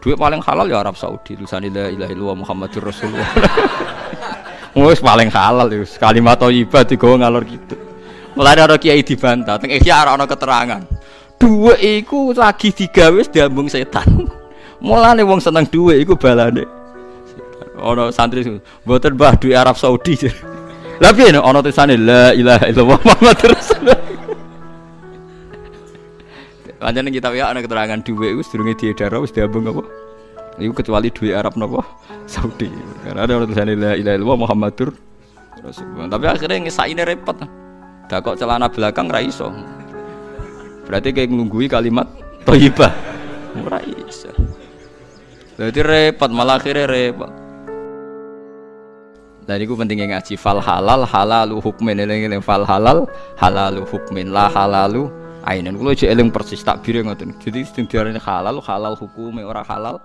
Duit paling halal ya Arab Saudi. Tulisan la ilaha illallah Muhammadur Rasulullah. Wes paling halal ya. Kalimat thayyibah digawa ngalor gitu. Mulai ada kiai dibantah, teng ihya ora ana keterangan. Duit iku lagi digawe diambung setan. Mulane wong seneng duit iku balane. Ono santri mboten Mbah duit Arab Saudi. Lah piye ono tulisane la ilaha illallah Muhammadur Rasulullah. Pancen kita ya ana keterangan duit iku sedurunge diedar wis diambung apa? Iku kecuali duit Arab napa? Saudi. Karena ada tulisannya la ilaha illallah Muhammadur Rasulullah. Tapi akhirnya ngesaine repot. Dah kok celana belakang ra iso. Berarti kayak nunggui kalimat thayyibah. Ora iso. Jadi repot malah akhirnya repot. Dan itu pentingnya ngaji fal halal halalu hukmin eling fal halal halalu hukmin la halalu ainen. Kulo eling persis takbir ngoten. Jadi sing diarani halal halal hukume ora halal